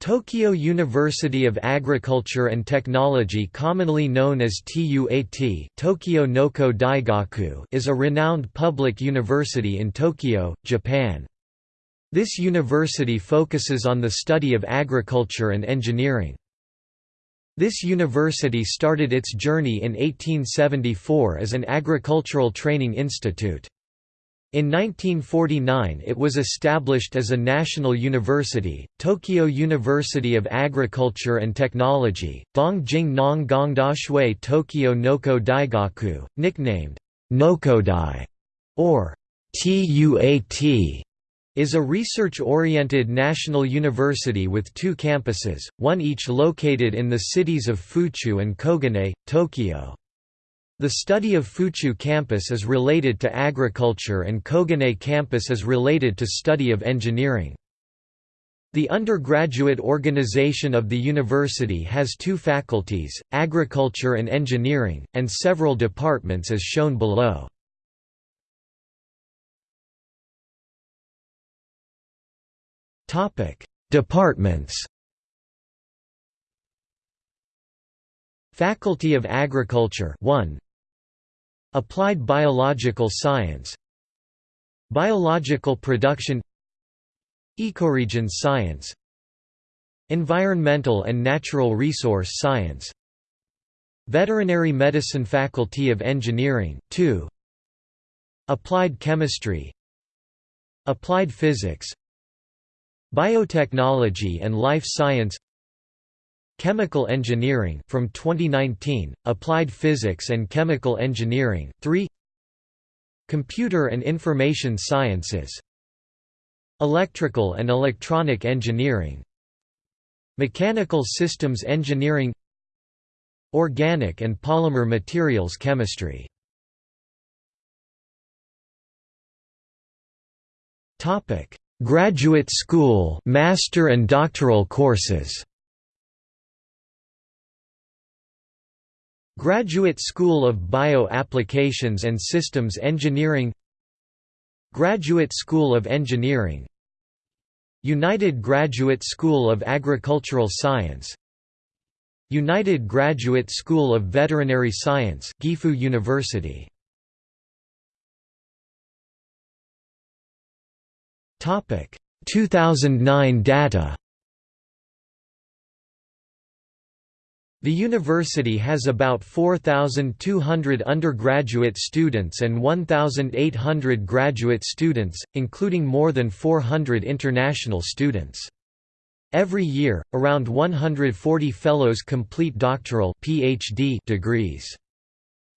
Tokyo University of Agriculture and Technology commonly known as TUAT Tokyo Noko Daigaku is a renowned public university in Tokyo, Japan. This university focuses on the study of agriculture and engineering. This university started its journey in 1874 as an agricultural training institute. In 1949 it was established as a national university, Tokyo University of Agriculture and Technology, Dongjing Nong Shui Tokyo Noko Daigaku, nicknamed Nokodai or TUAT is a research-oriented national university with two campuses, one each located in the cities of Fuchu and Koganei, Tokyo. The study of Fuchu campus is related to agriculture and Koganei campus is related to study of engineering. The undergraduate organization of the university has two faculties, agriculture and engineering, and several departments as shown below. Departments Faculty of Agriculture 1 Applied Biological Science. Biological Production. Ecoregion Science. Environmental and Natural Resource Science. Veterinary Medicine Faculty of Engineering 2 Applied Chemistry. Applied Physics. Biotechnology and Life Science Chemical Engineering from 2019, Applied Physics and Chemical Engineering 3 Computer and Information Sciences. Electrical and Electronic Engineering. Mechanical Systems Engineering. Organic and Polymer Materials Chemistry. Graduate School Master and Doctoral courses Graduate School of Bio-Applications and Systems Engineering Graduate School of Engineering United Graduate School of Agricultural Science United Graduate School of Veterinary Science Gifu University. Topic. 2009 data The university has about 4,200 undergraduate students and 1,800 graduate students, including more than 400 international students. Every year, around 140 fellows complete doctoral PhD degrees.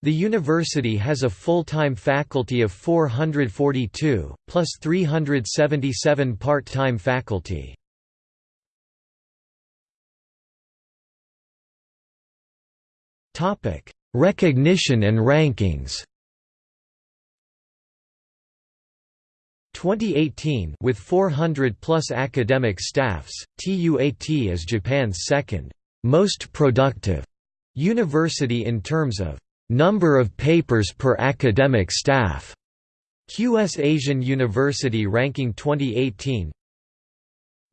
The university has a full-time faculty of 442, plus 377 part-time faculty. Topic: Recognition and rankings. 2018 with 400 plus academic staffs, TUAT is Japan's second most productive university in terms of number of papers per academic staff. QS Asian University ranking 2018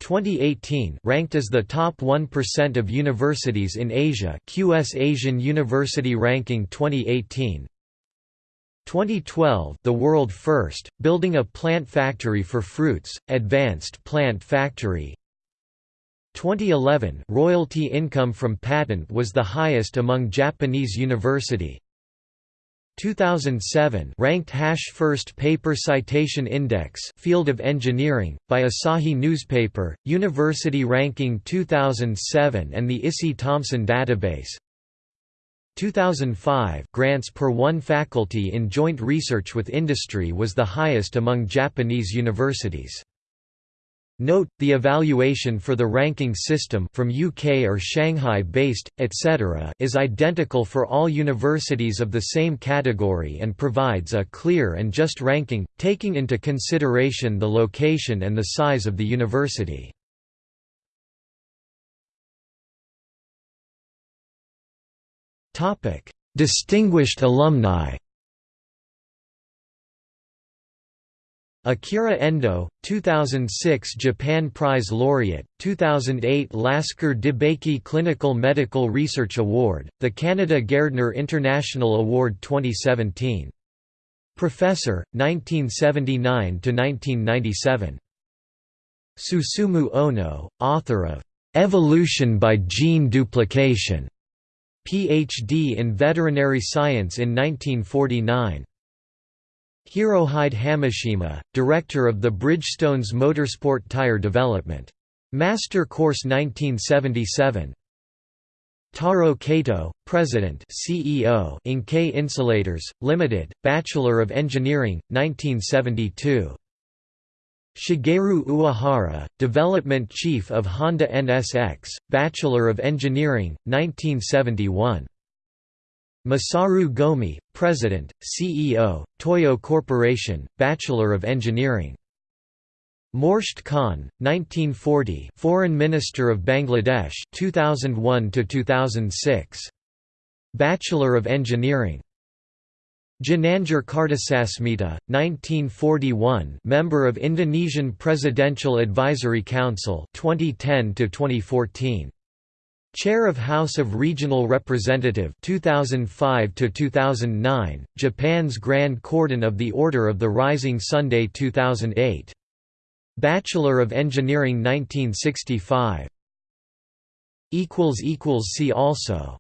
2018 ranked as the top 1% of universities in Asia QS Asian University Ranking 2018 2012 The world first, building a plant factory for fruits, Advanced Plant Factory. 2011 Royalty income from patent was the highest among Japanese university 2007 ranked Hash First Paper Citation Index Field of Engineering, by Asahi Newspaper, University Ranking 2007 and the Issey Thomson Database 2005 grants per one faculty in joint research with industry was the highest among Japanese universities. Note, the evaluation for the ranking system from UK or Shanghai-based, etc. is identical for all universities of the same category and provides a clear and just ranking, taking into consideration the location and the size of the university. Distinguished alumni Akira Endo, 2006 Japan Prize Laureate, 2008 Lasker DeBakey Clinical Medical Research Award, the Canada Gairdner International Award 2017. Professor, 1979–1997. Susumu Ono, author of "'Evolution by Gene Duplication' Ph.D. in Veterinary Science in 1949. Hirohide Hamashima, director of the Bridgestone's Motorsport Tire Development. Master Course 1977. Taro Kato, President CEO NGK Insulators, Limited, Bachelor of Engineering, 1972. Shigeru Uehara, Development Chief of Honda NSX, Bachelor of Engineering, 1971. Masaru Gomi, President, CEO, Toyo Corporation, Bachelor of Engineering. Morshed Khan, 1940, Foreign Minister of Bangladesh, 2001 to 2006. Bachelor of Engineering. Ginanjar Kartasasmita, 1941, member of Indonesian Presidential Advisory Council, 2010 to 2014. Chair of House of Regional Representative 2005 to 2009, Japan's Grand Cordon of the Order of the Rising Sunday 2008. Bachelor of Engineering 1965. equals equals see also